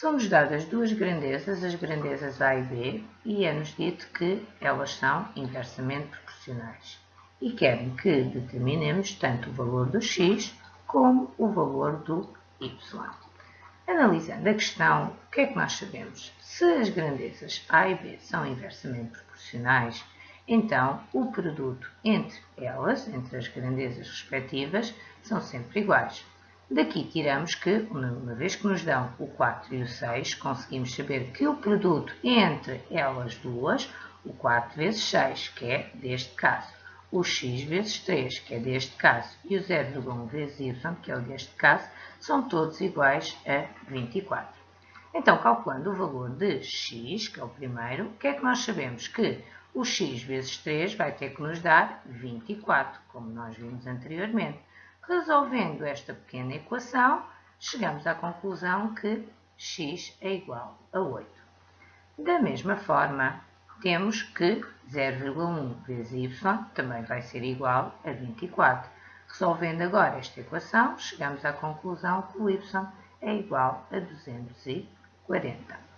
São-nos dadas duas grandezas, as grandezas A e B, e é-nos dito que elas são inversamente proporcionais. E querem que determinemos tanto o valor do x como o valor do y. Analisando a questão, o que é que nós sabemos? Se as grandezas A e B são inversamente proporcionais, então o produto entre elas, entre as grandezas respectivas, são sempre iguais. Daqui tiramos que, uma vez que nos dão o 4 e o 6, conseguimos saber que o produto entre elas duas, o 4 vezes 6, que é deste caso, o x vezes 3, que é deste caso, e o 0,1 vezes y, que é o deste caso, são todos iguais a 24. Então, calculando o valor de x, que é o primeiro, o que é que nós sabemos? Que o x vezes 3 vai ter que nos dar 24, como nós vimos anteriormente. Resolvendo esta pequena equação, chegamos à conclusão que x é igual a 8. Da mesma forma, temos que 0,1 vezes y também vai ser igual a 24. Resolvendo agora esta equação, chegamos à conclusão que o y é igual a 240.